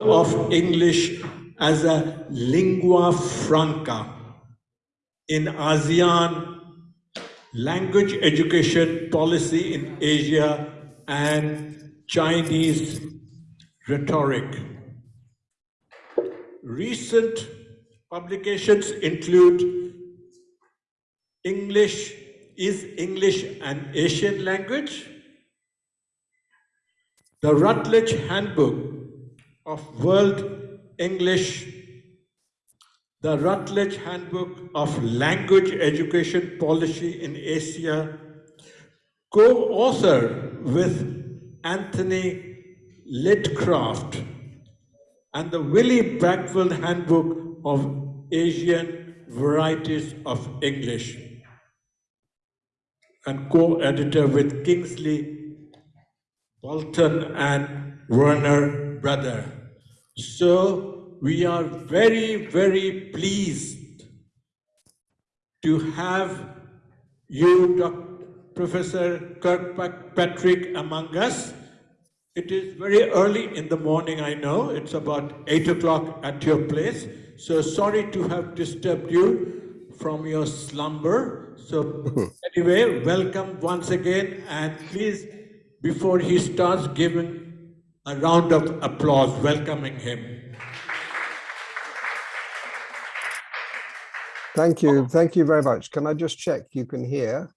of English as a lingua franca in ASEAN language education policy in Asia and Chinese rhetoric. Recent publications include English, is English an Asian language? The Routledge Handbook of World English, the Routledge Handbook of Language Education Policy in Asia, co-author with Anthony Liddicoat, and the Wiley Blackwell Handbook of Asian Varieties of English, and co-editor with Kingsley Bolton and Werner Botha. So we are very, very pleased to have you, Dr. Professor Kirkpatrick, among us. It is very early in the morning, I know. It's about 8 o'clock at your place. So sorry to have disturbed you from your slumber. So anyway, welcome once again. And please, before he starts giving a round of applause welcoming him. Thank you. Thank you very much. Can I just check you can hear?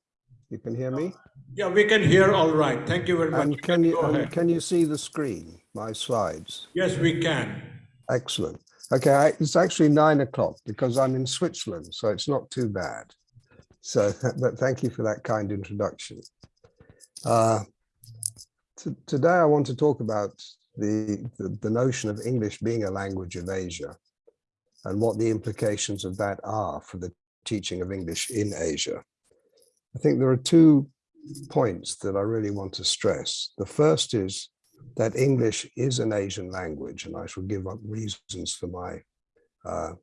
You can hear me? Yeah, we can hear all right. Thank you very much. And can you and can you see the screen, my slides? Yes, we can. Excellent. Okay, I, it's actually nine o'clock because I'm in Switzerland, so it's not too bad. So, but thank you for that kind introduction. Uh, today I want to talk about the, the, the notion of English being a language of Asia and what the implications of that are for the teaching of English in Asia. I think there are two points that I really want to stress. The first is that English is an Asian language, and I shall give up reasons for my, uh,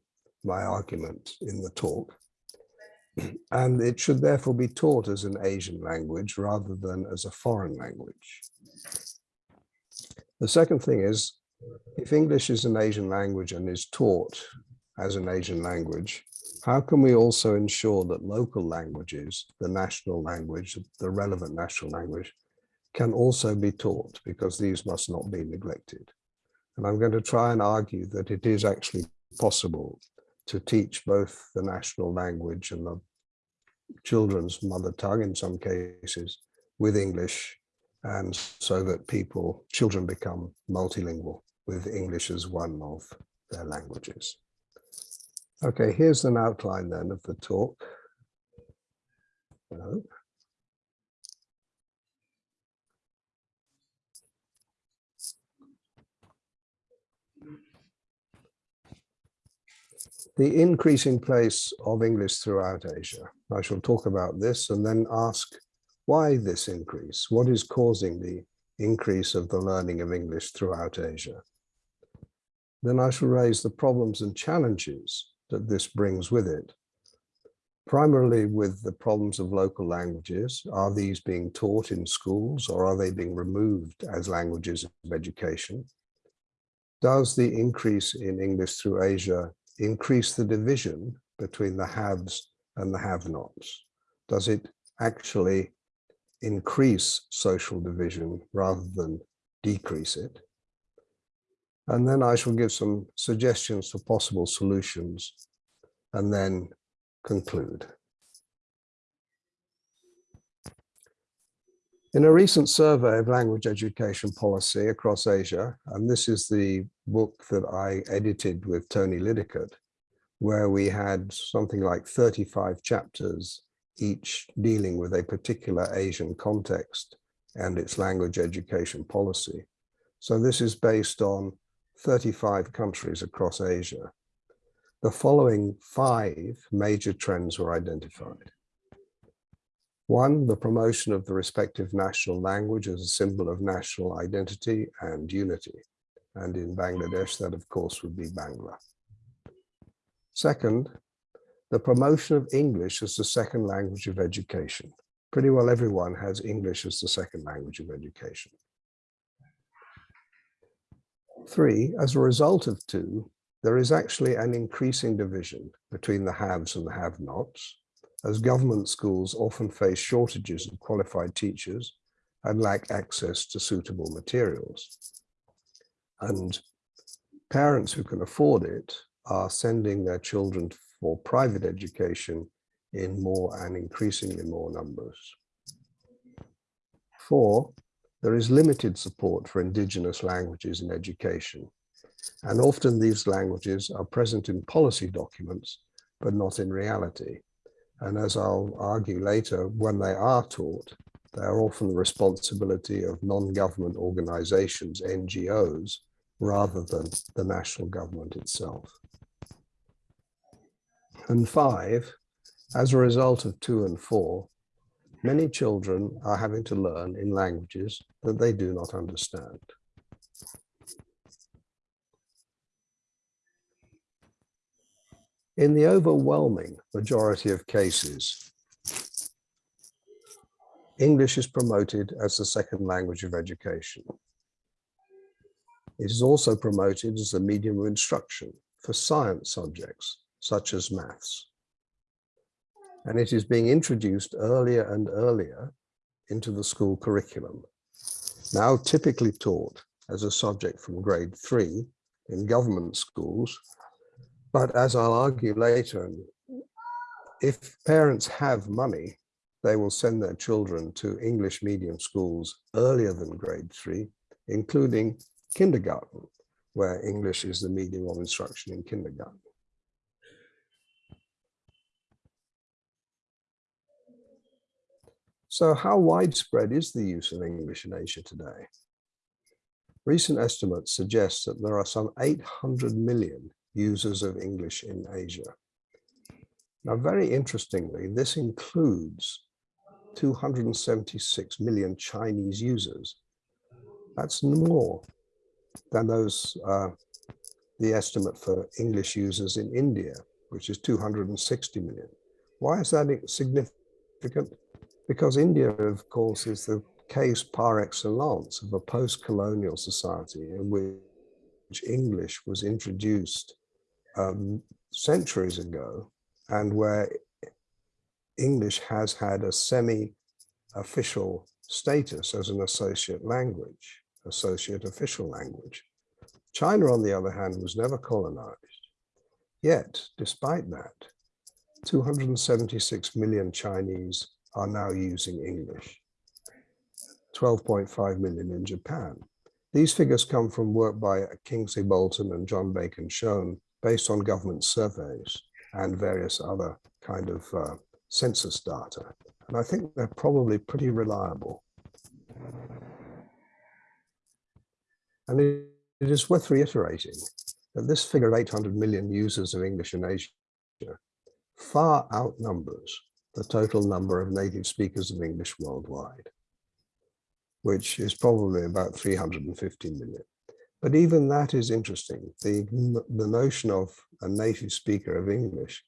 my argument in the talk. And it should therefore be taught as an Asian language rather than as a foreign language. The second thing is, if English is an Asian language and is taught as an Asian language, how can we also ensure that local languages, the national language, the relevant national language, can also be taught because these must not be neglected. And I'm going to try and argue that it is actually possible to teach both the national language and the children's mother tongue in some cases with English and so that people, children become multilingual with English as one of their languages. Okay, here's an outline then of the talk. The increasing place of English throughout Asia. I shall talk about this and then ask why this increase? What is causing the increase of the learning of English throughout Asia? Then I shall raise the problems and challenges that this brings with it. Primarily with the problems of local languages, are these being taught in schools or are they being removed as languages of education? Does the increase in English through Asia increase the division between the haves and the have-nots? Does it actually increase social division rather than decrease it. And then I shall give some suggestions for possible solutions and then conclude. In a recent survey of language education policy across Asia, and this is the book that I edited with Tony Liddicoat, where we had something like 35 chapters each dealing with a particular Asian context and its language education policy. So this is based on 35 countries across Asia. The following five major trends were identified. One, the promotion of the respective national language as a symbol of national identity and unity. And in Bangladesh, that of course would be Bangla. Second, the promotion of English as the second language of education. Pretty well everyone has English as the second language of education. Three, as a result of two, there is actually an increasing division between the haves and the have-nots, as government schools often face shortages of qualified teachers and lack access to suitable materials. And parents who can afford it are sending their children for private education in more and increasingly more numbers. Four, there is limited support for indigenous languages in education. And often these languages are present in policy documents, but not in reality. And as I'll argue later, when they are taught, they are often the responsibility of non-government organizations, NGOs, rather than the national government itself. And five, as a result of two and four, many children are having to learn in languages that they do not understand. In the overwhelming majority of cases, English is promoted as the second language of education. It is also promoted as a medium of instruction for science subjects, such as maths. And it is being introduced earlier and earlier into the school curriculum, now typically taught as a subject from grade three in government schools but as I'll argue later, if parents have money, they will send their children to English medium schools earlier than grade three, including kindergarten, where English is the medium of instruction in kindergarten. So how widespread is the use of English in Asia today? Recent estimates suggest that there are some 800 million users of English in Asia. Now, very interestingly, this includes 276 million Chinese users. That's more than those, uh, the estimate for English users in India, which is 260 million. Why is that significant? Because India, of course, is the case par excellence of a post-colonial society in which English was introduced um, centuries ago and where English has had a semi-official status as an associate language, associate official language. China, on the other hand, was never colonized. Yet, despite that, 276 million Chinese are now using English, 12.5 million in Japan. These figures come from work by Kingsley Bolton and John Bacon-Smith based on government surveys and various other kind of uh, census data. And I think they're probably pretty reliable. And it, it is worth reiterating that this figure of 800 million users of English in Asia far outnumbers the total number of native speakers of English worldwide, which is probably about 350 million. But even that is interesting, the, the notion of a native speaker of English.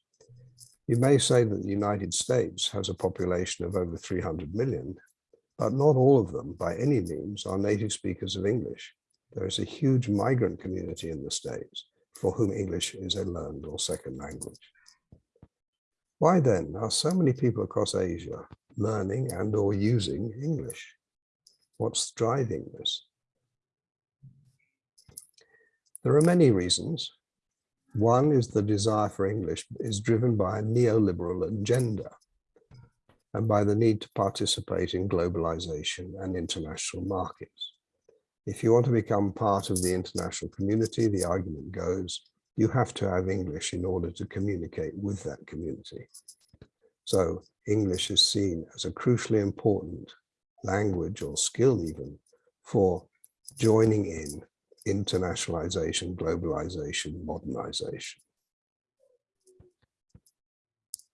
You may say that the United States has a population of over 300 million, but not all of them by any means are native speakers of English. There is a huge migrant community in the States for whom English is a learned or second language. Why then are so many people across Asia learning and or using English? What's driving this? There are many reasons. One is the desire for English is driven by a neoliberal agenda and by the need to participate in globalization and international markets. If you want to become part of the international community, the argument goes, you have to have English in order to communicate with that community. So English is seen as a crucially important language or skill even for joining in internationalization, globalization, modernization.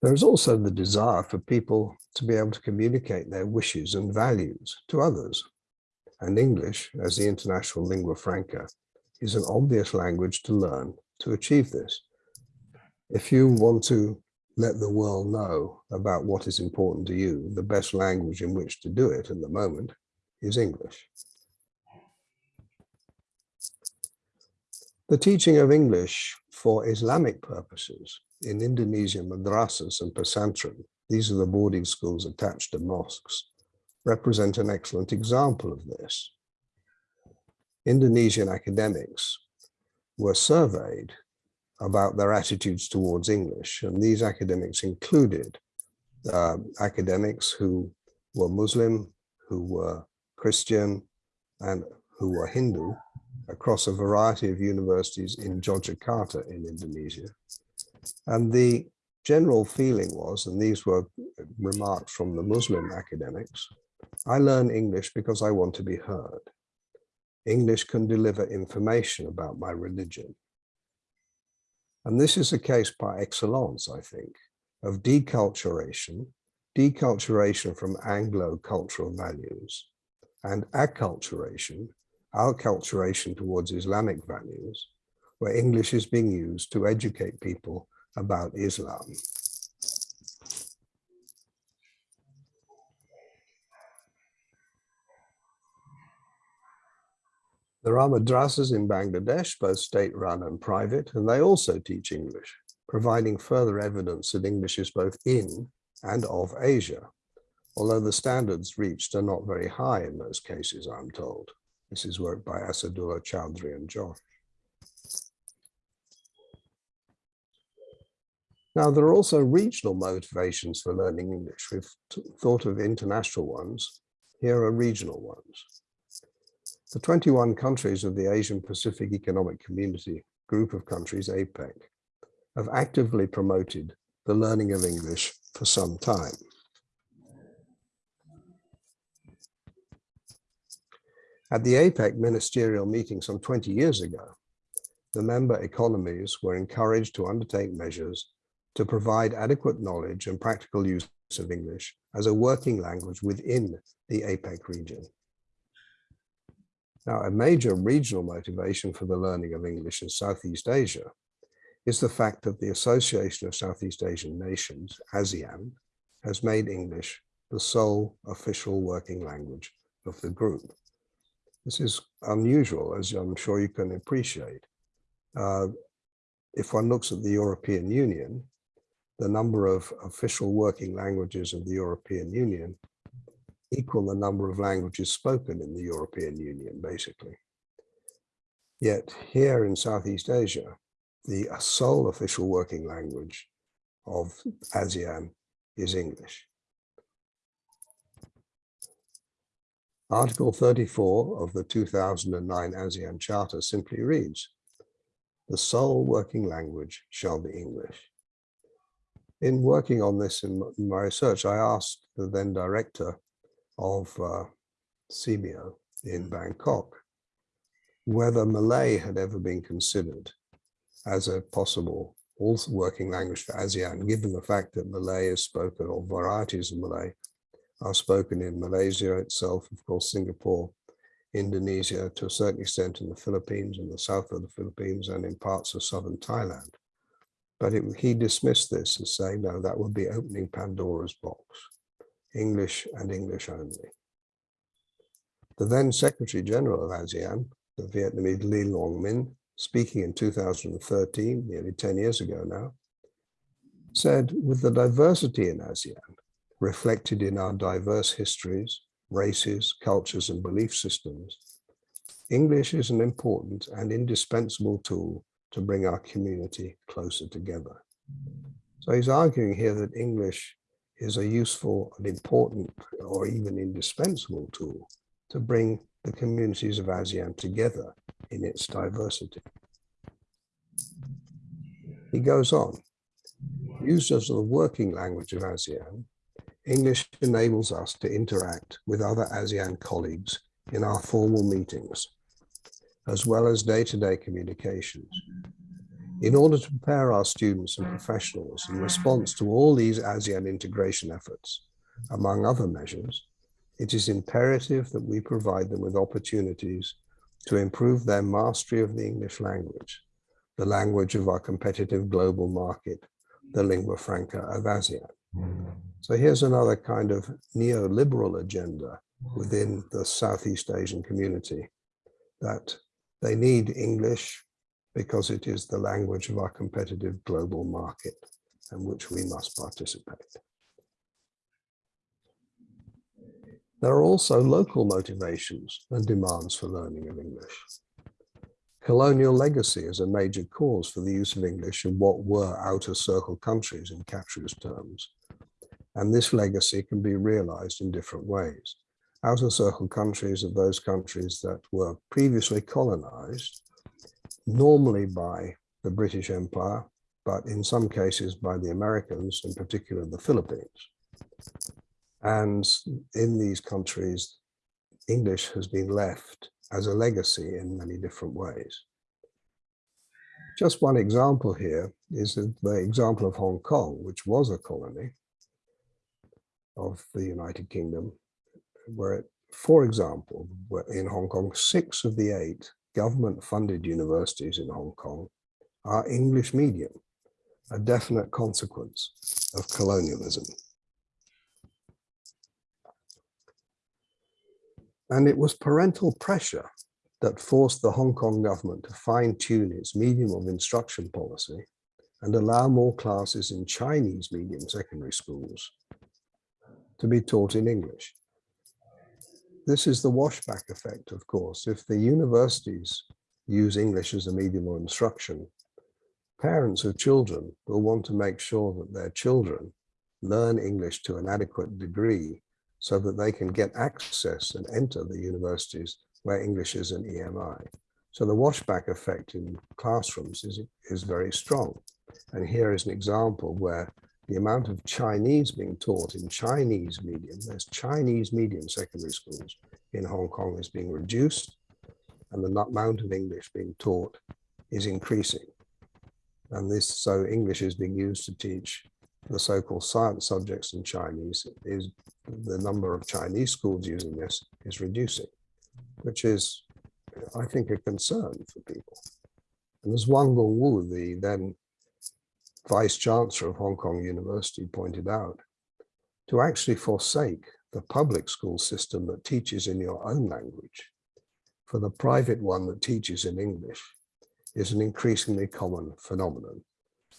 There is also the desire for people to be able to communicate their wishes and values to others. And English, as the international lingua franca, is an obvious language to learn to achieve this. If you want to let the world know about what is important to you, the best language in which to do it at the moment is English. The teaching of English for Islamic purposes in Indonesia madrasas and pesantren, these are the boarding schools attached to mosques, represent an excellent example of this. Indonesian academics were surveyed about their attitudes towards English, and these academics included uh, academics who were Muslim, who were Christian, and who were Hindu across a variety of universities in Yogyakarta in Indonesia. And the general feeling was, and these were remarks from the Muslim academics, I learn English because I want to be heard. English can deliver information about my religion. And this is a case by excellence, I think, of deculturation, deculturation from Anglo-cultural values, and acculturation, acculturation towards Islamic values, where English is being used to educate people about Islam. There are madrasas in Bangladesh, both state-run and private, and they also teach English, providing further evidence that English is both in and of Asia, although the standards reached are not very high in most cases, I'm told. This is work by Asadullah Chowdhury and Josh. Now, there are also regional motivations for learning English. We've thought of international ones. Here are regional ones. The 21 countries of the Asian Pacific Economic Community group of countries, APEC, have actively promoted the learning of English for some time. At the APEC ministerial meeting some 20 years ago, the member economies were encouraged to undertake measures to provide adequate knowledge and practical use of English as a working language within the APEC region. Now, a major regional motivation for the learning of English in Southeast Asia is the fact that the Association of Southeast Asian Nations, ASEAN, has made English the sole official working language of the group. This is unusual, as I'm sure you can appreciate. Uh, if one looks at the European Union, the number of official working languages of the European Union equal the number of languages spoken in the European Union, basically. Yet here in Southeast Asia, the sole official working language of ASEAN is English. Article 34 of the 2009 ASEAN Charter simply reads, the sole working language shall be English in working on this in my research, I asked the then director of uh, SEAMEO in Bangkok. Whether Malay had ever been considered as a possible also working language for ASEAN, given the fact that Malay is spoken, or varieties of Malay are spoken in Malaysia itself, of course, Singapore, Indonesia, to a certain extent in the Philippines, in the south of the Philippines, and in parts of southern Thailand. But it, he dismissed this as saying, no, that would be opening Pandora's box, English and English only. The then Secretary General of ASEAN, the Vietnamese Le Luong Minh, speaking in 2013, nearly 10 years ago now, said, with the diversity in ASEAN, reflected in our diverse histories, races, cultures, and belief systems, English is an important and indispensable tool to bring our community closer together. So he's arguing here that English is a useful and important or even indispensable tool to bring the communities of ASEAN together in its diversity. He goes on, used as the working language of ASEAN, English enables us to interact with other ASEAN colleagues in our formal meetings as well as day-to-day -day communications. In order to prepare our students and professionals in response to all these ASEAN integration efforts, among other measures, it is imperative that we provide them with opportunities to improve their mastery of the English language, the language of our competitive global market, the lingua franca of ASEAN. So here's another kind of neoliberal agenda within the Southeast Asian community that they need English because it is the language of our competitive global market in which we must participate. There are also local motivations and demands for learning of English. Colonial legacy is a major cause for the use of English in what were outer circle countries in Kachru's terms. And this legacy can be realized in different ways. Outer circle countries are those countries that were previously colonized, normally by the British Empire, but in some cases by the Americans, in particular the Philippines. And in these countries, English has been left as a legacy in many different ways. Just one example here is the example of Hong Kong, which was a colony of the United Kingdom, where, it, for example, in Hong Kong, six of the eight government-funded universities in Hong Kong are English medium, a definite consequence of colonialism. And it was parental pressure that forced the Hong Kong government to fine tune its medium of instruction policy and allow more classes in Chinese medium secondary schools to be taught in English. This is the washback effect, of course. If the universities use English as a medium of instruction, parents of children will want to make sure that their children learn English to an adequate degree so that they can get access and enter the universities where English is an EMI. So the washback effect in classrooms is, is very strong. And here is an example where the amount of Chinese being taught in Chinese medium, there's Chinese medium secondary schools in Hong Kong is being reduced and the amount of English being taught is increasing. And this, so English is being used to teach the so-called science subjects in Chinese is the number of Chinese schools using this is reducing, which is, I think, a concern for people. And as Wang Gungwu, the then Vice Chancellor of Hong Kong University pointed out, to actually forsake the public school system that teaches in your own language for the private one that teaches in English is an increasingly common phenomenon.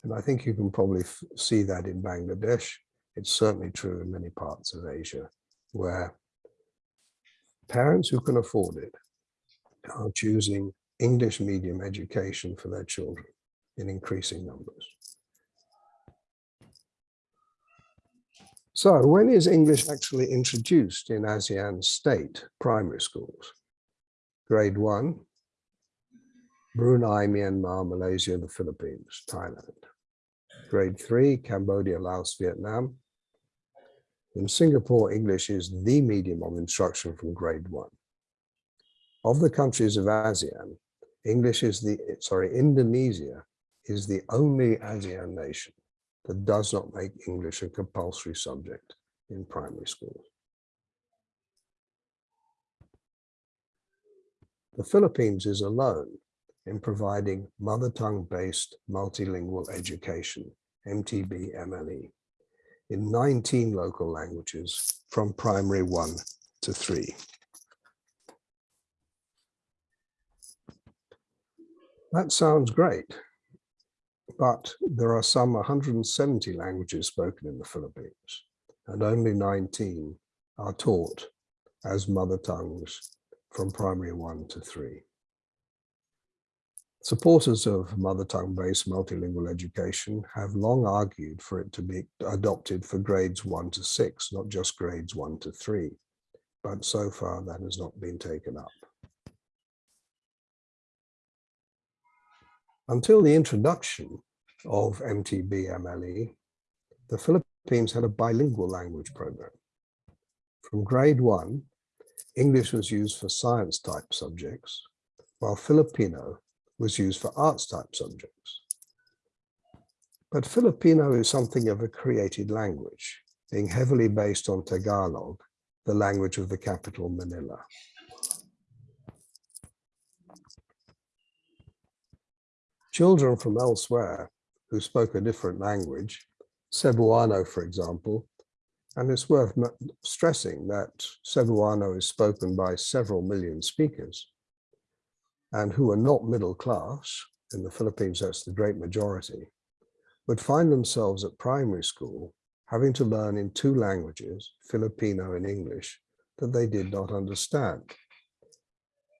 And I think you can probably see that in Bangladesh. It's certainly true in many parts of Asia where parents who can afford it are choosing English medium education for their children in increasing numbers. So when is English actually introduced in ASEAN state primary schools? Grade one, Brunei, Myanmar, Malaysia, the Philippines, Thailand. Grade three, Cambodia, Laos, Vietnam. In Singapore, English is the medium of instruction from grade one. Of the countries of ASEAN, English is the, sorry, Indonesia is the only ASEAN nation that does not make English a compulsory subject in primary schools. The Philippines is alone in providing mother tongue based multilingual education, MTB MLE, in 19 local languages from primary one to three. That sounds great, but there are some 170 languages spoken in the Philippines, and only 19 are taught as mother tongues from primary one to three. Supporters of mother tongue based multilingual education have long argued for it to be adopted for grades one to six, not just grades one to three, but so far that has not been taken up. Until the introduction of MTB MLE, the Philippines had a bilingual language program. From grade one, English was used for science type subjects, while Filipino was used for arts type subjects. But Filipino is something of a created language, being heavily based on Tagalog, the language of the capital Manila. Children from elsewhere who spoke a different language, Cebuano, for example, and it's worth stressing that Cebuano is spoken by several million speakers and who are not middle class in the Philippines, that's the great majority, would find themselves at primary school having to learn in two languages, Filipino and English, that they did not understand.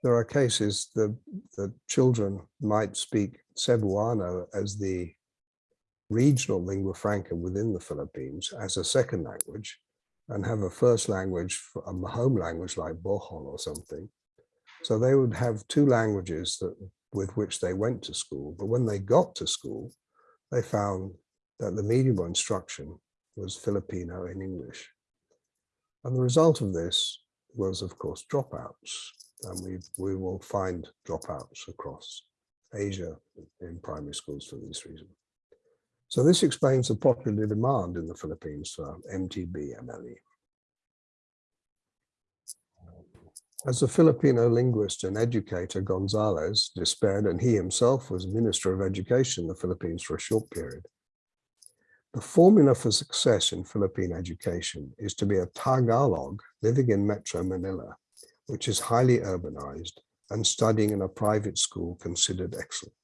There are cases that the children might speak Cebuano as the regional lingua franca within the Philippines as a second language and have a first language, a home language like Bohol or something. So they would have two languages that with which they went to school. But when they got to school, they found that the medium of instruction was Filipino and English. And the result of this was, of course, dropouts. And we, we will find dropouts across Asia in primary schools for this reason. So this explains the popular demand in the Philippines for MTB MLE. As a Filipino linguist and educator, Gonzalez despaired, and he himself was Minister of Education in the Philippines for a short period. The formula for success in Philippine education is to be a Tagalog living in Metro Manila, which is highly urbanized and studying in a private school considered excellent.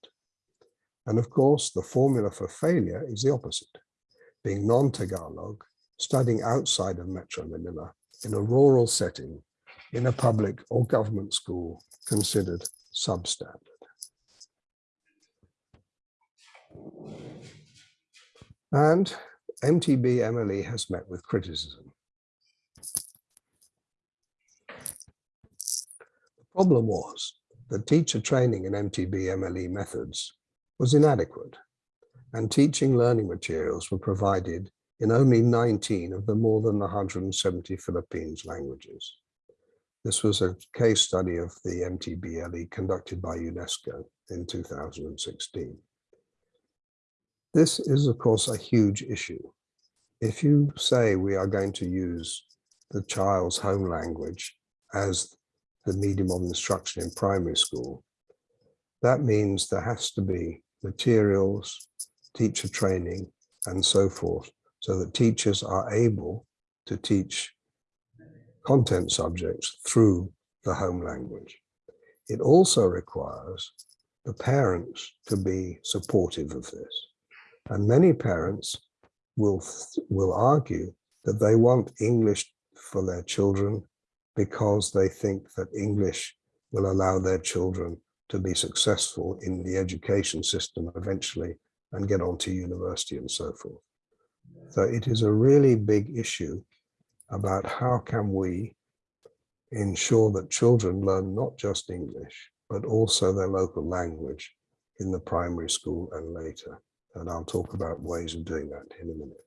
And of course, the formula for failure is the opposite, being non-Tagalog, studying outside of Metro Manila in a rural setting in a public or government school considered substandard. And MTB MLE has met with criticism. The problem was that teacher training in MTB MLE methods was inadequate and teaching learning materials were provided in only 19 of the more than 170 Philippines languages. This was a case study of the MTBLE conducted by UNESCO in 2016. This is, of course, a huge issue. If you say we are going to use the child's home language as the medium of instruction in primary school, that means there has to be materials, teacher training, and so forth, so that teachers are able to teach content subjects through the home language. It also requires the parents to be supportive of this. And many parents will, will argue that they want English for their children because they think that English will allow their children to be successful in the education system eventually and get on to university and so forth. So it is a really big issue about how can we ensure that children learn not just English, but also their local language in the primary school and later. And I'll talk about ways of doing that in a minute.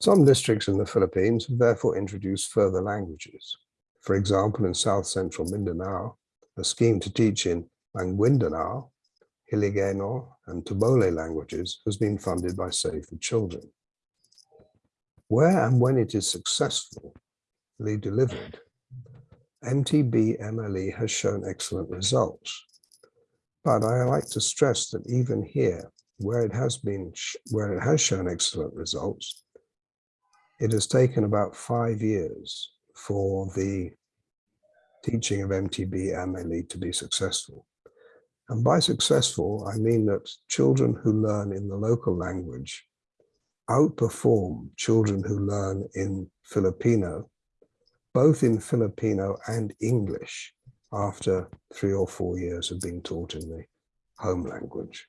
Some districts in the Philippines have therefore introduced further languages. For example, in South Central Mindanao, a scheme to teach in Maguindanao, Hiligaynon, and T'boli languages has been funded by Save the Children. Where and when it is successfully delivered, MTB MLE has shown excellent results. But I like to stress that even here, where it has been, where it has shown excellent results, it has taken about five years for the teaching of MTB MLE to be successful. And by successful, I mean that children who learn in the local language outperform children who learn in Filipino, both in Filipino and English after three or four years of being taught in the home language.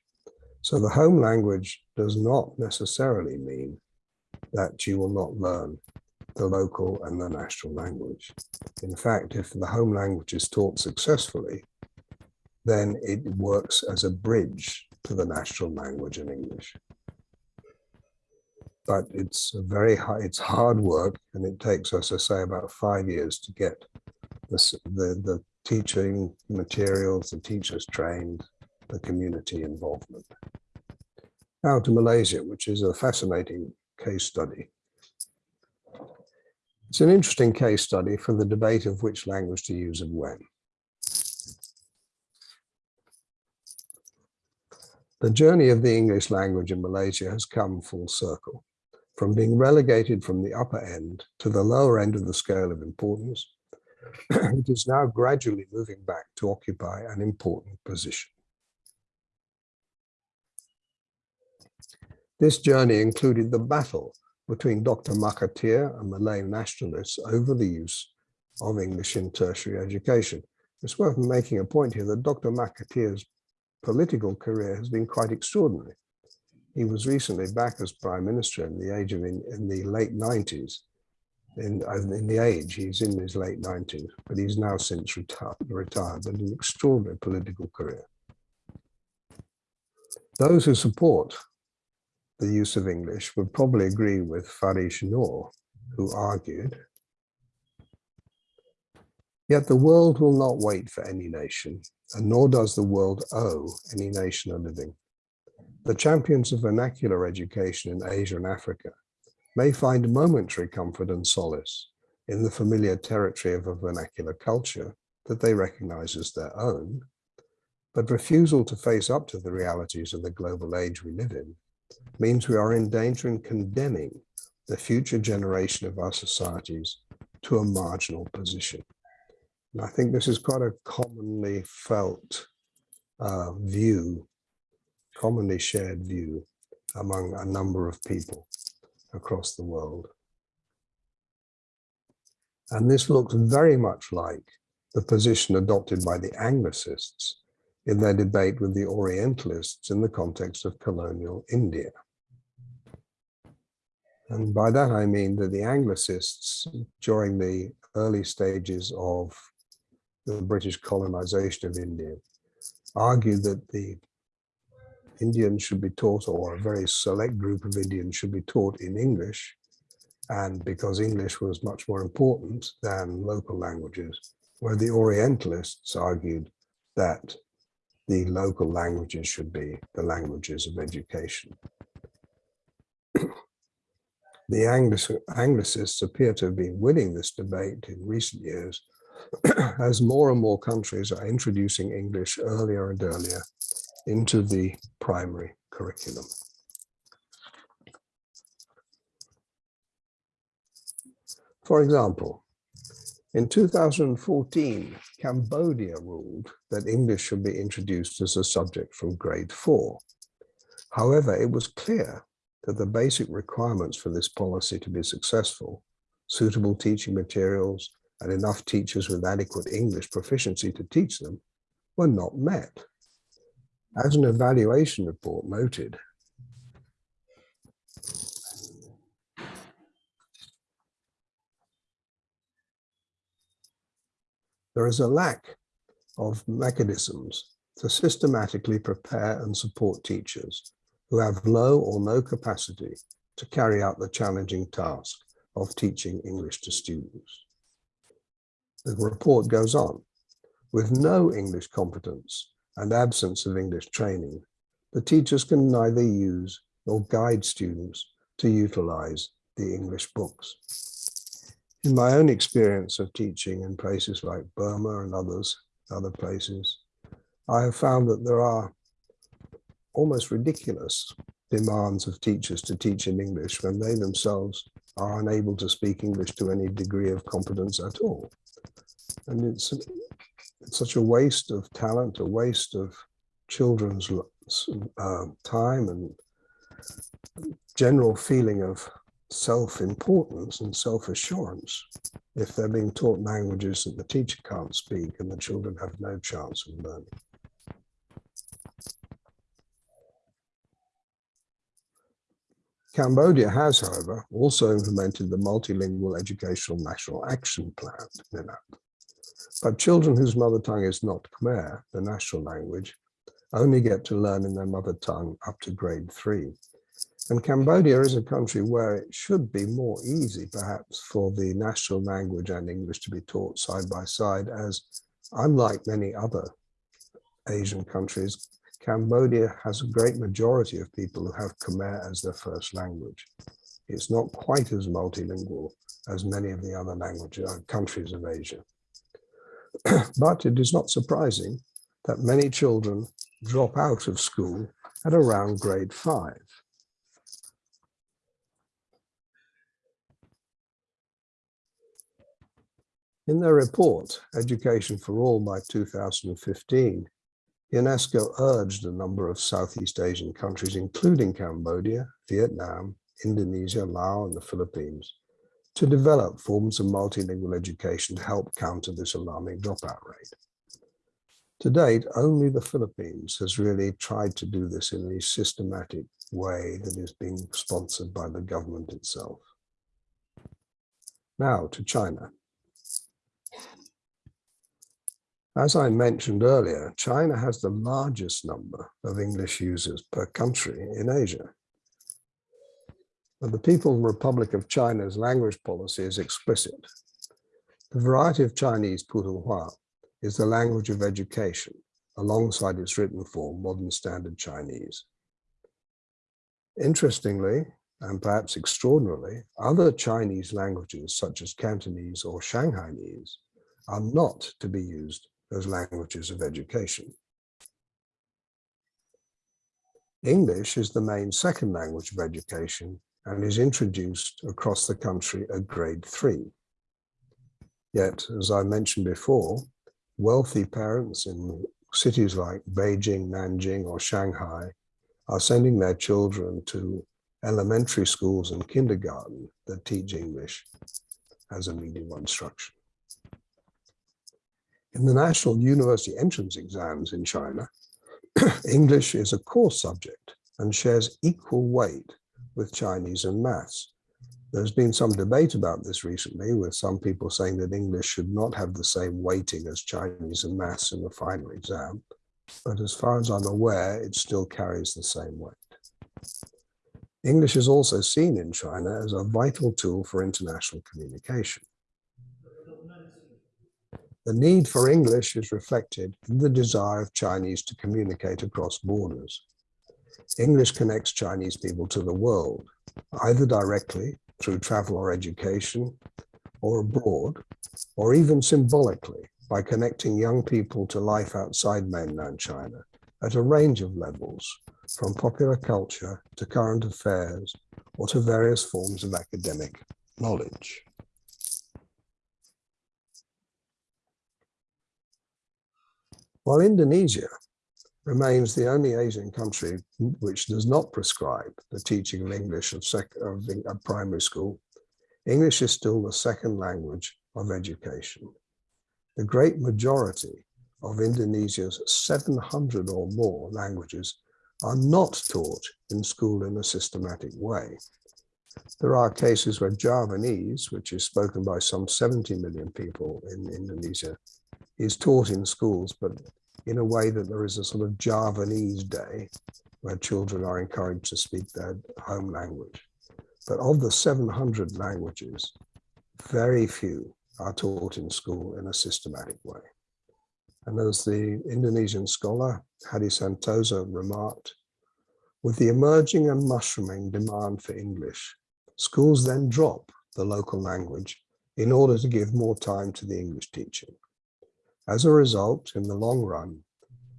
So the home language does not necessarily mean that you will not learn the local and the national language. In fact, if the home language is taught successfully, then it works as a bridge to the national language in English. But it's a very high, it's hard work and it takes us, I say, about five years to get the, the, the teaching materials, the teachers trained, the community involvement. Now to Malaysia, which is a fascinating case study. It's an interesting case study for the debate of which language to use and when. The journey of the English language in Malaysia has come full circle, from being relegated from the upper end to the lower end of the scale of importance it is now gradually moving back to occupy an important position. This journey included the battle between Dr. Mahathir and Malay nationalists over the use of English in tertiary education. It's worth making a point here that Dr. Mahathir's political career has been quite extraordinary. He was recently back as prime minister in the age of in, in the late 90s. In, in the age, he's in his late 90s, but he's now since retired, retired, but an extraordinary political career. Those who support the use of English would probably agree with Farish Noor, who argued, Yet the world will not wait for any nation, and nor does the world owe any nation a living. The champions of vernacular education in Asia and Africa may find momentary comfort and solace in the familiar territory of a vernacular culture that they recognize as their own, but refusal to face up to the realities of the global age we live in means we are in danger in condemning the future generation of our societies to a marginal position. And I think this is quite a commonly felt uh, view, commonly shared view among a number of people across the world. And this looks very much like the position adopted by the Anglicists in their debate with the Orientalists in the context of colonial India. And by that I mean that the Anglicists, during the early stages of the British colonization of India, argued that the Indians should be taught, or a very select group of Indians should be taught in English, and because English was much more important than local languages, where the Orientalists argued that the local languages should be the languages of education. the Anglicists appear to have been winning this debate in recent years as more and more countries are introducing English earlier and earlier into the primary curriculum. For example, in 2014, Cambodia ruled that English should be introduced as a subject from grade four. However, it was clear that the basic requirements for this policy to be successful, suitable teaching materials, and enough teachers with adequate English proficiency to teach them, were not met. As an evaluation report noted, there is a lack of mechanisms to systematically prepare and support teachers who have low or no capacity to carry out the challenging task of teaching English to students. The report goes on, with no English competence and absence of English training, the teachers can neither use nor guide students to utilize the English books. In my own experience of teaching in places like Burma and others, other places, I have found that there are almost ridiculous demands of teachers to teach in English when they themselves are unable to speak English to any degree of competence at all. And it's, it's such a waste of talent, a waste of children's uh, time and general feeling of self-importance and self-assurance if they're being taught languages that the teacher can't speak and the children have no chance of learning. Cambodia has, however, also implemented the Multilingual Educational National Action Plan, But children whose mother tongue is not Khmer, the national language, only get to learn in their mother tongue up to grade three. And Cambodia is a country where it should be more easy, perhaps, for the national language and English to be taught side by side, as unlike many other Asian countries, Cambodia has a great majority of people who have Khmer as their first language. It's not quite as multilingual as many of the other languages, uh, countries of Asia. but it is not surprising that many children drop out of school at around grade five. In their report, Education for All by 2015, UNESCO urged a number of Southeast Asian countries, including Cambodia, Vietnam, Indonesia, Laos, and the Philippines, to develop forms of multilingual education to help counter this alarming dropout rate. To date, only the Philippines has really tried to do this in a systematic way that is being sponsored by the government itself. Now to China. As I mentioned earlier, China has the largest number of English users per country in Asia. The People's Republic of China's language policy is explicit. The variety of Chinese Putonghua is the language of education alongside its written form, modern standard Chinese. Interestingly, and perhaps extraordinarily, other Chinese languages such as Cantonese or Shanghainese are not to be used as languages of education. English is the main second language of education and is introduced across the country at grade three. Yet, as I mentioned before, wealthy parents in cities like Beijing, Nanjing or Shanghai are sending their children to elementary schools and kindergarten that teach English as a medium of instruction. In the national university entrance exams in China, English is a core subject and shares equal weight with Chinese and maths. There's been some debate about this recently with some people saying that English should not have the same weighting as Chinese and maths in the final exam. But as far as I'm aware, it still carries the same weight. English is also seen in China as a vital tool for international communication. The need for English is reflected in the desire of Chinese to communicate across borders. English connects Chinese people to the world, either directly through travel or education, or abroad, or even symbolically by connecting young people to life outside mainland China at a range of levels, from popular culture to current affairs or to various forms of academic knowledge. While Indonesia remains the only Asian country which does not prescribe the teaching of English of, of, of primary school, English is still the second language of education. The great majority of Indonesia's 700 or more languages are not taught in school in a systematic way. There are cases where Javanese, which is spoken by some 70 million people in Indonesia, is taught in schools, but in a way that there is a sort of Javanese day where children are encouraged to speak their home language. But of the 700 languages, very few are taught in school in a systematic way. And as the Indonesian scholar Hadi Santosa remarked, with the emerging and mushrooming demand for English, schools then drop the local language in order to give more time to the English teaching. As a result, in the long run,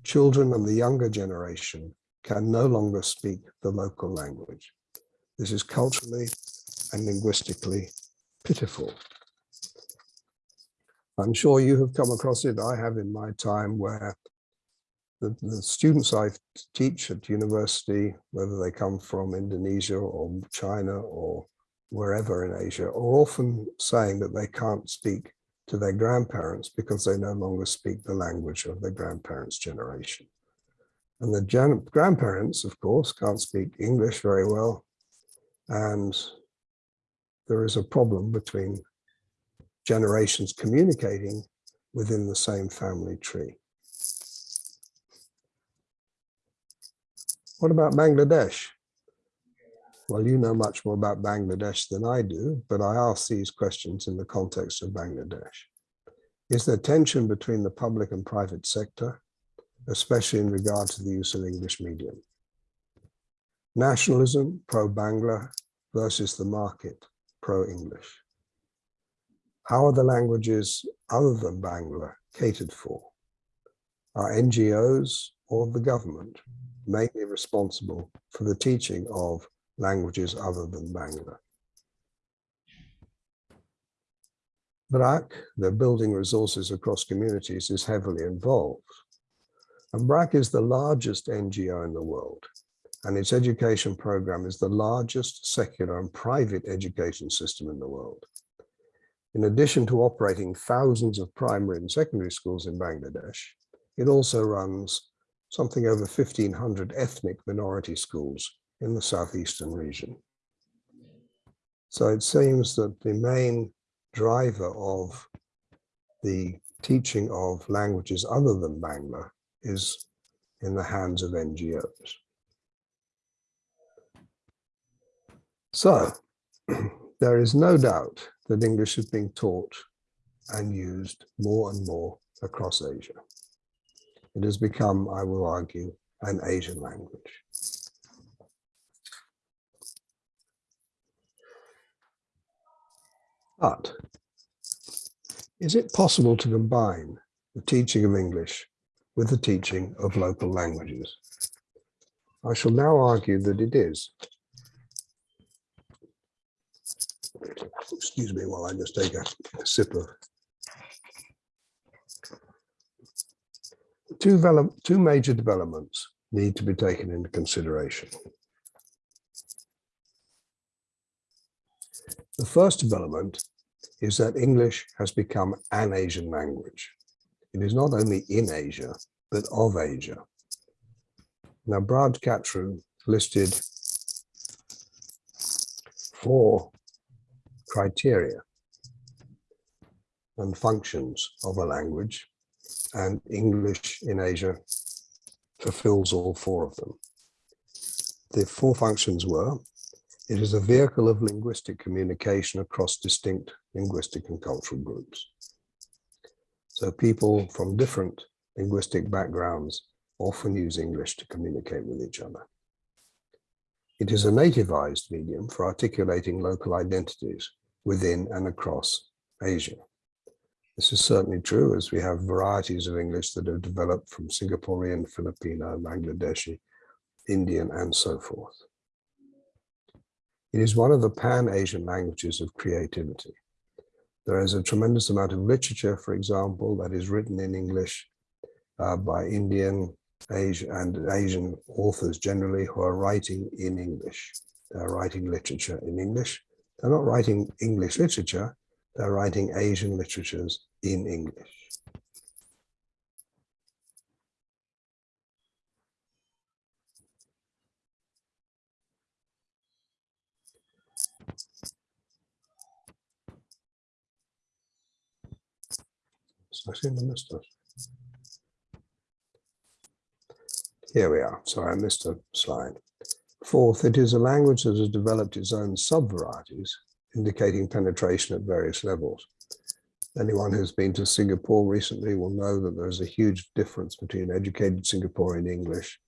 children and the younger generation can no longer speak the local language. This is culturally and linguistically pitiful. I'm sure you have come across it. I have in my time where the, the students I teach at university, whether they come from Indonesia or China or wherever in Asia, are often saying that they can't speak to their grandparents because they no longer speak the language of their grandparents' generation. And the grandparents, of course, can't speak English very well. And there is a problem between generations communicating within the same family tree. What about Bangladesh? Well, you know much more about Bangladesh than I do, but I ask these questions in the context of Bangladesh. Is there tension between the public and private sector, especially in regard to the use of English medium? Nationalism, pro-Bangla versus the market, pro-English. How are the languages other than Bangla catered for? Are NGOs or the government mainly responsible for the teaching of languages other than Bangla. BRAC, the building resources across communities, is heavily involved. And BRAC is the largest NGO in the world, and its education program is the largest secular and private education system in the world. In addition to operating thousands of primary and secondary schools in Bangladesh, it also runs something over 1,500 ethnic minority schools in the southeastern region. So it seems that the main driver of the teaching of languages other than Bangla is in the hands of NGOs. So there is no doubt that English is being taught and used more and more across Asia. It has become, I will argue, an Asian language. But is it possible to combine the teaching of English with the teaching of local languages? I shall now argue that it is. Excuse me while I just take a, sip of. Two, two major developments need to be taken into consideration. The first development is that English has become an Asian language. It is not only in Asia, but of Asia. Now, Braj Kachru listed four criteria and functions of a language, and English in Asia fulfills all four of them. The four functions were, it is a vehicle of linguistic communication across distinct linguistic and cultural groups. So people from different linguistic backgrounds often use English to communicate with each other. It is a nativized medium for articulating local identities within and across Asia. This is certainly true as we have varieties of English that have developed from Singaporean, Filipino, Bangladeshi, Indian, and so forth. It is one of the pan-Asian languages of creativity. There is a tremendous amount of literature, for example, that is written in English uh, by Indian Asian and Asian authors generally who are writing in English. They're writing literature in English. They're not writing English literature, they're writing Asian literatures in English. Missed it. Here we are. Sorry, I missed a slide. Fourth, it is a language that has developed its own sub-varieties, indicating penetration at various levels. Anyone who's been to Singapore recently will know that there's a huge difference between educated Singaporean English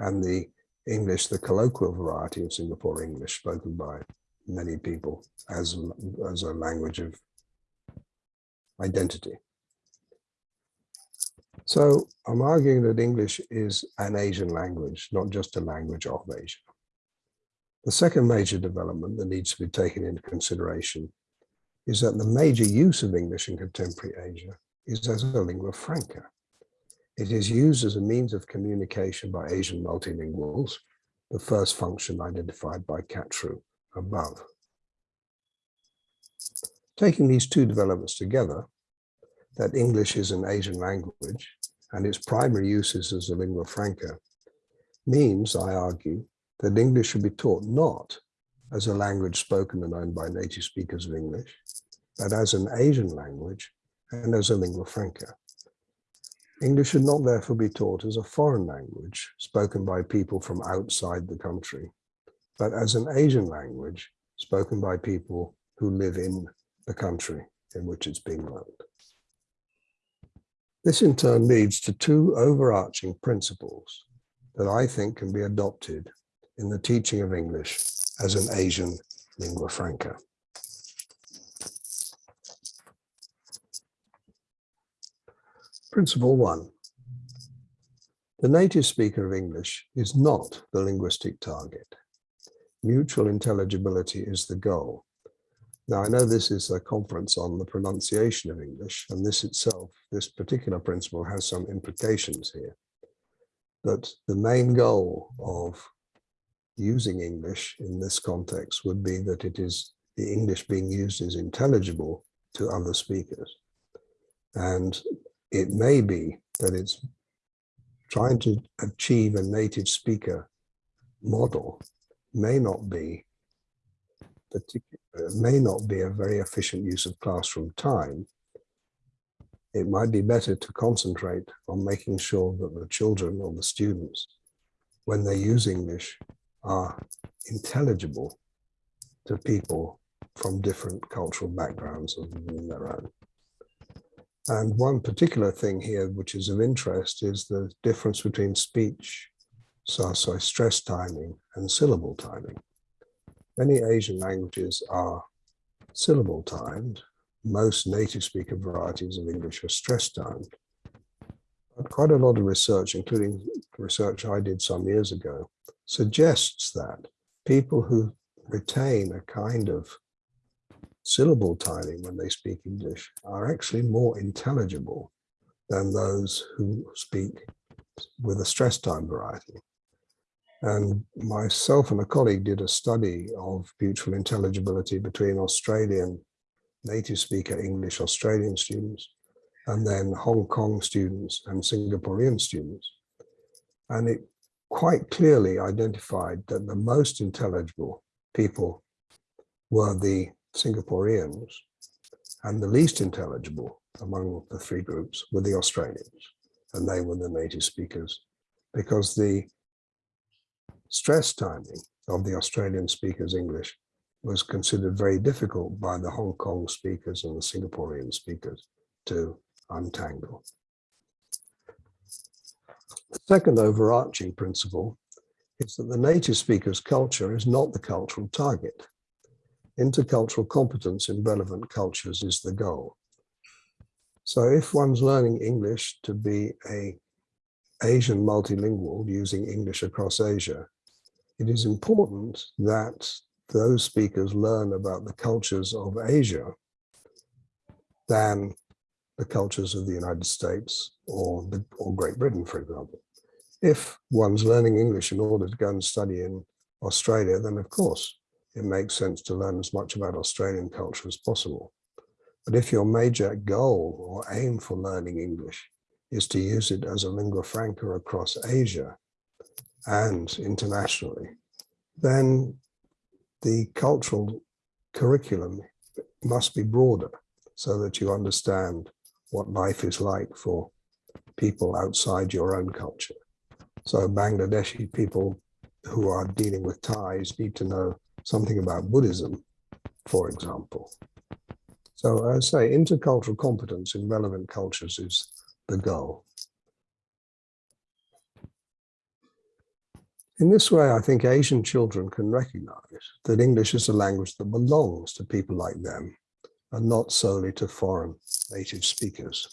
and the English, the colloquial variety of Singapore English spoken by many people as, as a language of identity. So I'm arguing that English is an Asian language, not just a language of Asia. The second major development that needs to be taken into consideration is that the major use of English in contemporary Asia is as a lingua franca. It is used as a means of communication by Asian multilinguals, the first function identified by Kachru above. Taking these two developments together, that English is an Asian language and its primary uses as a lingua franca means, I argue, that English should be taught not as a language spoken and owned by native speakers of English, but as an Asian language and as a lingua franca. English should not therefore be taught as a foreign language spoken by people from outside the country, but as an Asian language spoken by people who live in the country in which it's being learned. This in turn leads to two overarching principles that I think can be adopted in the teaching of English as an Asian lingua franca. Principle one. The native speaker of English is not the linguistic target. Mutual intelligibility is the goal. Now, I know this is a conference on the pronunciation of English, and this itself, this particular principle has some implications here. But the main goal of using English in this context would be that it is the English being used is intelligible to other speakers. And it may be that it's trying to achieve a native speaker model may not be Uh, may not be a very efficient use of classroom time. It might be better to concentrate on making sure that the children or the students, when they use English, are intelligible to people from different cultural backgrounds than their own. And one particular thing here, which is of interest, is the difference between speech, so, so stress timing and syllable timing. Many Asian languages are syllable timed. Most native speaker varieties of English are stress timed. But quite a lot of research, including research I did some years ago, suggests that people who retain a kind of syllable timing when they speak English are actually more intelligible than those who speak with a stress time variety. And myself and a colleague did a study of mutual intelligibility between Australian native speaker English Australian students and then Hong Kong students and Singaporean students. And it quite clearly identified that the most intelligible people were the Singaporeans and the least intelligible among the three groups were the Australians and they were the native speakers because the stress timing of the Australian speakers English was considered very difficult by the Hong Kong speakers and the Singaporean speakers to untangle. The second overarching principle is that the native speaker's culture is not the cultural target. Intercultural competence in relevant cultures is the goal. So if one's learning English to be a Asian multilingual using English across Asia, it is important that those speakers learn about the cultures of Asia than the cultures of the United States or, the, or Great Britain, for example. If one's learning English in order to go and study in Australia, then of course it makes sense to learn as much about Australian culture as possible. But if your major goal or aim for learning English is to use it as a lingua franca across Asia and internationally, then the cultural curriculum must be broader so that you understand what life is like for people outside your own culture. So Bangladeshi people who are dealing with Thais need to know something about Buddhism, for example. So I say intercultural competence in relevant cultures is the goal. In this way, I think Asian children can recognize that English is a language that belongs to people like them and not solely to foreign native speakers.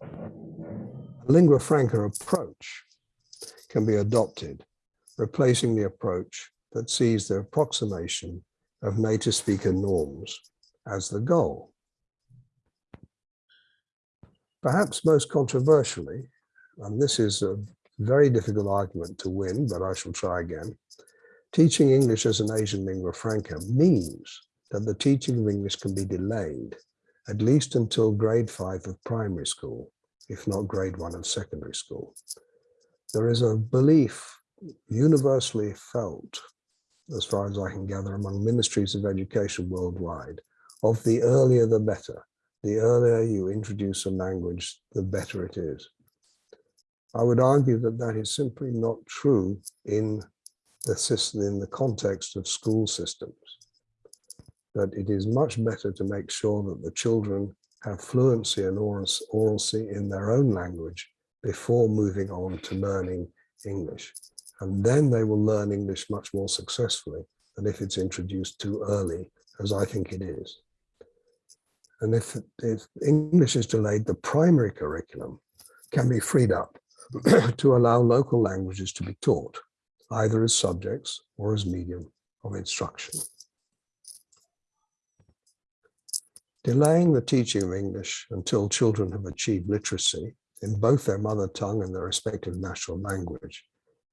A lingua franca approach can be adopted replacing the approach that sees the approximation of native speaker norms as the goal. Perhaps most controversially, and this is a very difficult argument to win, but I shall try again, teaching English as an Asian lingua franca means that the teaching of English can be delayed at least until grade five of primary school, if not grade one of secondary school. There is a belief universally felt, as far as I can gather, among ministries of education worldwide, of the earlier the better. The earlier you introduce a language, the better it is. I would argue that that is simply not true in the system, in the context of school systems. That it is much better to make sure that the children have fluency and oralcy in their own language before moving on to learning English and then they will learn English much more successfully than if it's introduced too early, as I think it is. And if, if English is delayed, the primary curriculum can be freed up to allow local languages to be taught, either as subjects or as medium of instruction. Delaying the teaching of English until children have achieved literacy in both their mother tongue and their respective national language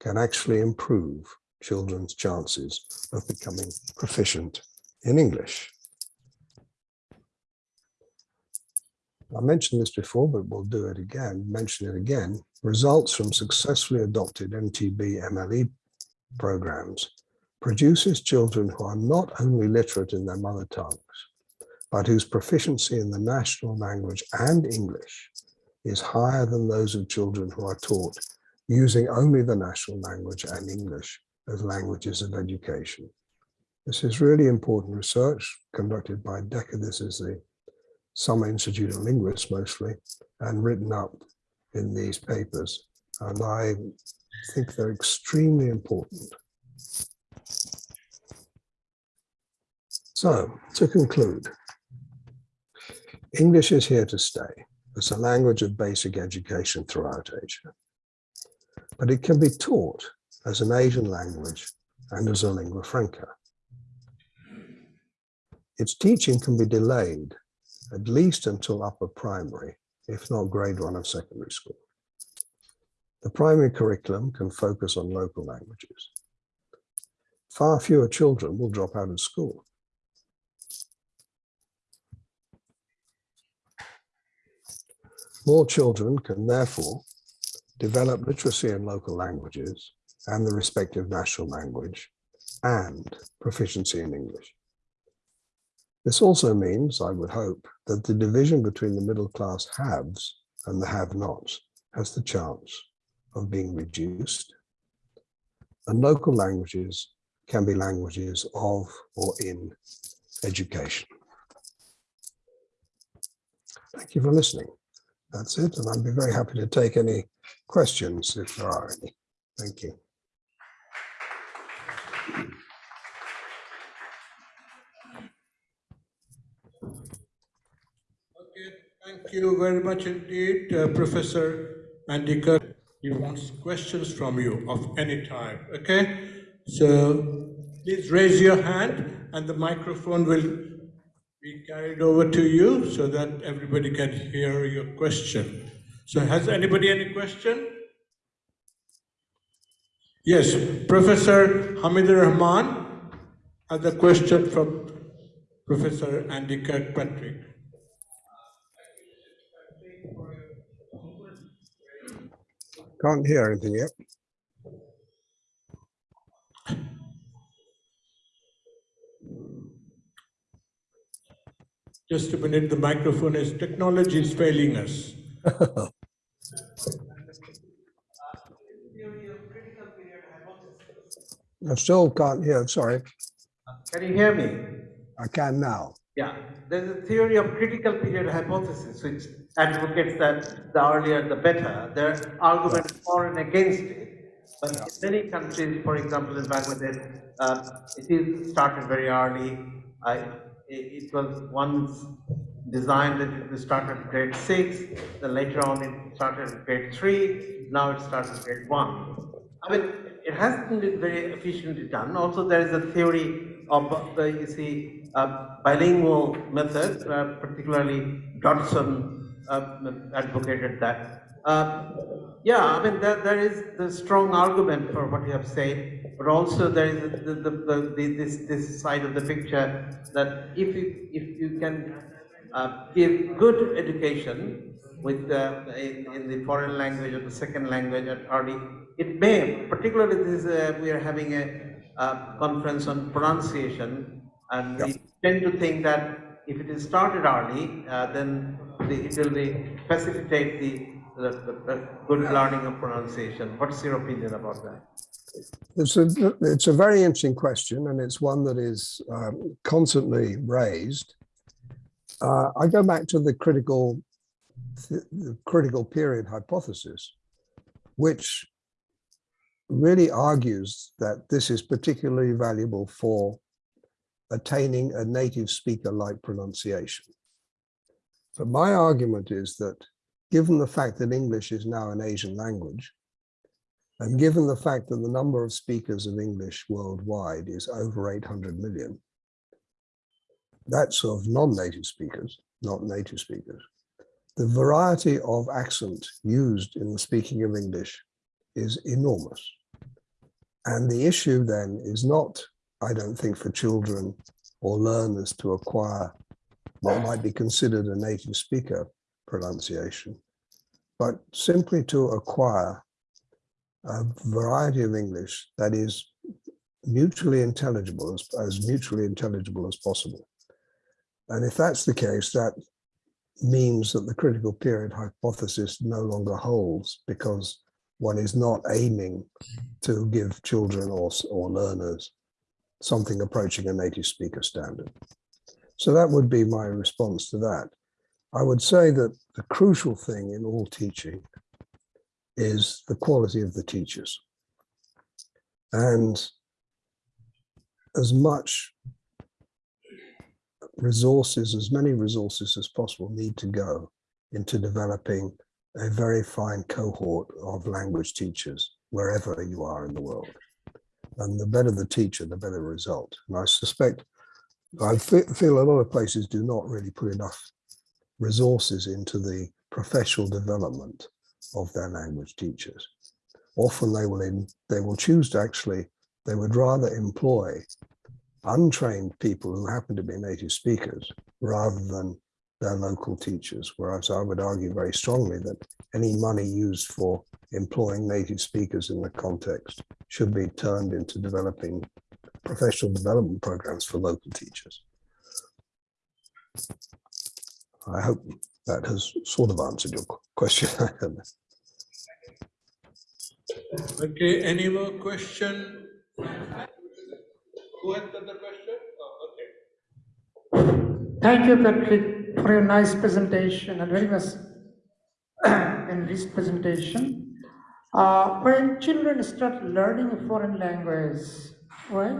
can actually improve children's chances of becoming proficient in English. I mentioned this before, but we'll do it again, mention it again. Results from successfully adopted MTB MLE programs produces children who are not only literate in their mother tongues, but whose proficiency in the national language and English is higher than those of children who are taught using only the national language and English as languages of education. This is really important research conducted by Dekker. This is the Summer Institute of Linguists mostly, and written up in these papers. And I think they're extremely important. So to conclude, English is here to stay as a language of basic education throughout Asia. But it can be taught as an Asian language and as a lingua franca. Its teaching can be delayed at least until upper primary, if not grade one of secondary school. The primary curriculum can focus on local languages. Far fewer children will drop out of school. More children can therefore develop literacy in local languages and the respective national language and proficiency in English. This also means, I would hope, that the division between the middle class haves and the have-nots has the chance of being reduced. And local languages can be languages of or in education. Thank you for listening. That's it, and I'd be very happy to take any questions if there are any. Thank you. Thank you very much indeed, uh, Professor Andika. He wants questions from you of any type, okay? So please raise your hand and the microphone will be carried over to you so that everybody can hear your question. So has anybody any question? Yes, Professor Hamid Rahman has a question from Professor Andy Kirkpatrick. Can't hear anything yet. Just a minute, the microphone is, technology is failing us. I still can't hear, sorry. Can you hear me? I can now. Yeah, there's a theory of critical period hypothesis which advocates that the earlier the better. There are arguments for and against it. But in many countries, for example, in Bangladesh, uh, it is started very early. Uh, it, it was once designed that it started at grade six, then later on it started at grade three, now it starts at grade one. I mean, it hasn't been very efficiently done. Also, there is a theory of, uh, you see, uh, bilingual method, uh, particularly Dodson uh, advocated that. Uh, yeah, I mean, there, there is the strong argument for what you have said, but also there is the, the, the, the, this, this side of the picture that if you, if you can uh, give good education with uh, in, in the foreign language or the second language at early, it may, particularly this, uh, we are having a uh, conference on pronunciation, and Yeah. we tend to think that if it is started early, uh, then the, it will be facilitate the, the, the, good learning of pronunciation. What's your opinion about that? It's a, it's a very interesting question and it's one that is um, constantly raised. Uh, I go back to the critical, the critical period hypothesis, which really argues that this is particularly valuable for attaining a native speaker like pronunciation. But my argument is that given the fact that English is now an Asian language, And given the fact that the number of speakers of English worldwide is over 800 million, that's of non-native speakers, not native speakers. The variety of accent used in the speaking of English is enormous. And the issue then is not, I don't think, for children or learners to acquire what might be considered a native speaker pronunciation, but simply to acquire a variety of English that is mutually intelligible, as, as mutually intelligible as possible. And if that's the case, that means that the critical period hypothesis no longer holds because one is not aiming to give children or, or learners something approaching a native speaker standard. So that would be my response to that. I would say that the crucial thing in all teaching is the quality of the teachers. And as much resources, as many resources as possible need to go into developing a very fine cohort of language teachers wherever you are in the world. And the better the teacher, the better the result. And I suspect, I feel a lot of places do not really put enough resources into the professional development of their language teachers. Often they will in, they will choose to actually, they would rather employ untrained people who happen to be native speakers rather than their local teachers. Whereas I would argue very strongly that any money used for employing native speakers in the context should be turned into developing professional development programs for local teachers. I hope that has sort of answered your question. Okay, any more question? Who had the question? Oh, okay. Thank you, Patrick, for your nice presentation and very much enriched presentation. Uh, when children start learning a foreign language, right?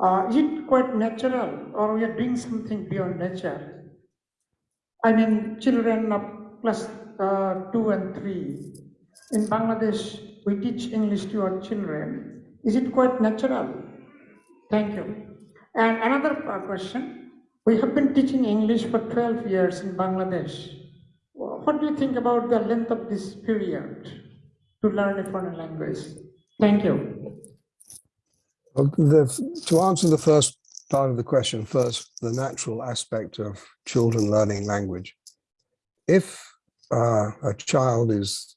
Uh, is it quite natural or we are doing something beyond nature? I mean, children of uh, two and three. In Bangladesh, we teach English to our children. Is it quite natural? Thank you. And another uh, question. We have been teaching English for 12 years in Bangladesh. What do you think about the length of this period to learn a foreign language? Thank you. The- to answer the first part of the question first, the natural aspect of children learning language. If uh, a child is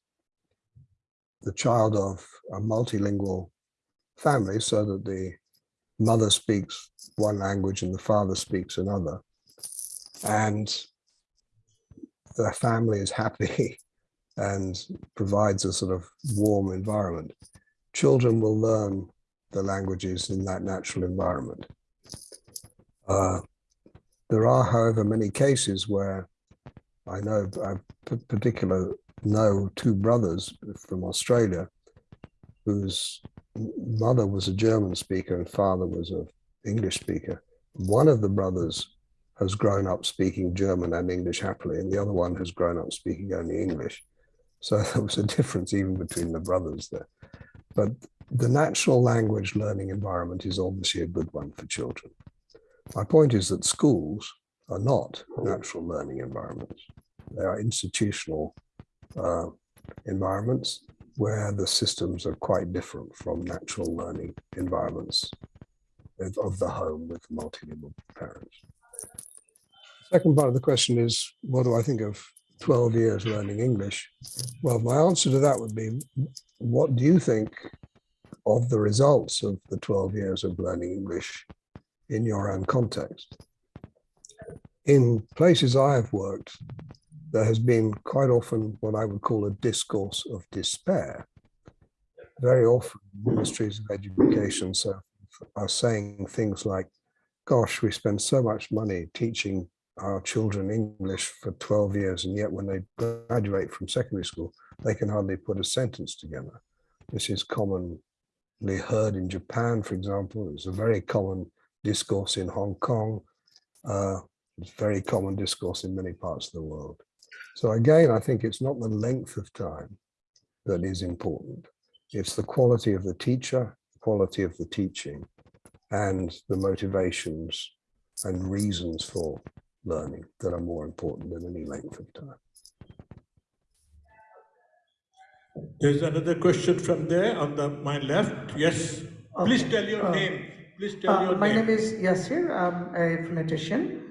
the child of a multilingual family, so that the mother speaks one language and the father speaks another, and the family is happy and provides a sort of warm environment, children will learn the languages in that natural environment. Uh, there are, however, many cases where I know, I particular know two brothers from Australia whose mother was a German speaker and father was an English speaker. One of the brothers has grown up speaking German and English happily, and the other one has grown up speaking only English. So there was a difference even between the brothers there. But the natural language learning environment is obviously a good one for children. My point is that schools are not natural learning environments. They are institutional uh, environments where the systems are quite different from natural learning environments of, of the home with multilingual parents. Second part of the question is, what do I think of 12 years learning English? Well, my answer to that would be, what do you think of the results of the 12 years of learning English in your own context? In places I have worked, there has been quite often what I would call a discourse of despair. Very often, ministries of education are saying things like, gosh, we spend so much money teaching our children English for 12 years, and yet when they graduate from secondary school, they can hardly put a sentence together. This is heard in Japan, for example. It's a very common discourse in Hong Kong. Uh, it's very common discourse in many parts of the world. So again, I think it's not the length of time that is important. It's the quality of the teacher, quality of the teaching, and the motivations and reasons for learning that are more important than any length of time. There's another question from there on the, my left. Yes, please tell your name. Please tell Uh, your my name My name. is Yasir. I'm a phonetician.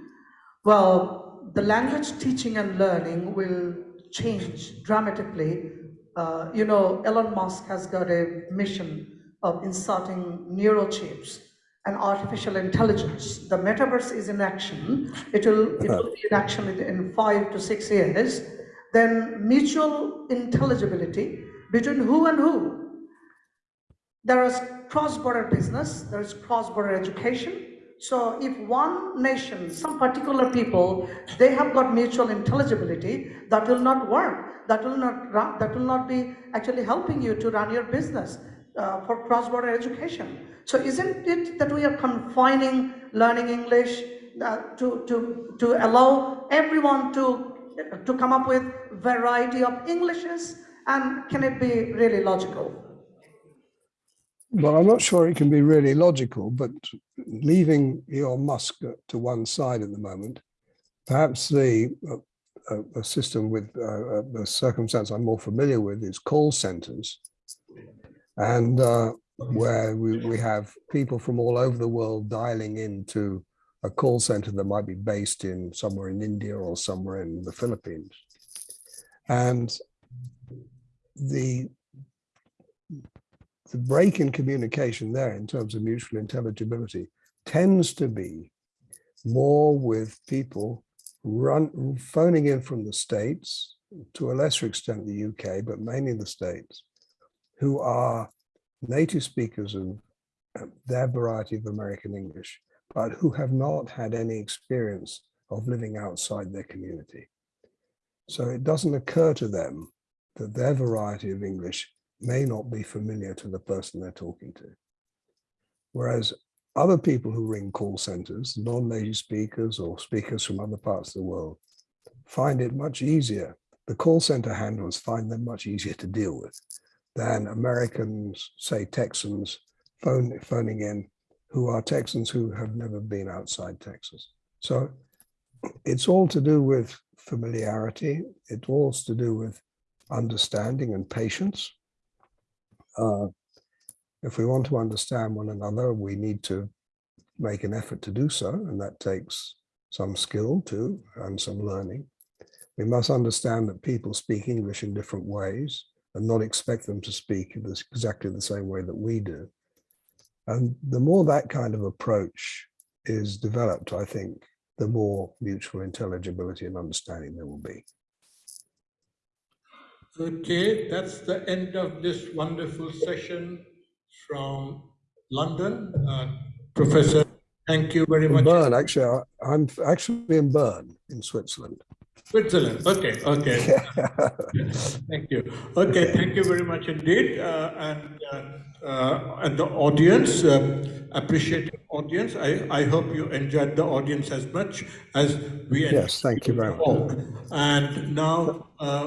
Well, the language teaching and learning will change dramatically. Uh, you know, Elon Musk has got a mission of inserting neurochips and artificial intelligence. The metaverse is in action. It will, it will be in action in five to six years. Then mutual intelligibility between who and who there is cross-border business, there is cross-border education. So if one nation, some particular people, they have got mutual intelligibility, that will not work. That will not, run- that will not be actually helping you to run your business uh, for cross-border education. So isn't it that we are confining learning English uh, to, to, to allow everyone to, to come up with variety of Englishes? And can it be really logical? Well, I'm not sure it can be really logical, but leaving Elon Musk to one side at the moment, perhaps the uh, uh, a system with uh, a circumstance I'm more familiar with is call centers, and uh, where we, we have people from all over the world dialing into a call center that might be based in somewhere in India or somewhere in the Philippines, and the the break in communication there in terms of mutual intelligibility tends to be more with people run phoning in from the states to a lesser extent the uk but mainly the states who are native speakers of their variety of american english but who have not had any experience of living outside their community so it doesn't occur to them that their variety of english may not be familiar to the person they're talking to. Whereas other people who ring call centers, non-native speakers or speakers from other parts of the world, find it much easier. The call center handlers find them much easier to deal with than Americans, say Texans, phone, phoning in, who are Texans who have never been outside Texas. So it's all to do with familiarity. It's all to do with understanding and patience. Uh, if we want to understand one another, we need to make an effort to do so, and that takes some skill too and some learning. We must understand that people speak English in different ways and not expect them to speak exactly the same way that we do. And the more that kind of approach is developed, I think, the more mutual intelligibility and understanding there will be. Okay, that's the end of this wonderful session from London. Uh, Professor, thank you very much. Bern, actually, I- I'm actually in Bern in Switzerland. Switzerland, okay, okay. Thank you. Okay, thank you very much indeed. Uh, and, uh, uh, and the audience, um, appreciated audience. I, I hope you enjoyed the audience as much as we enjoyed. Yes, thank you very much. And now uh,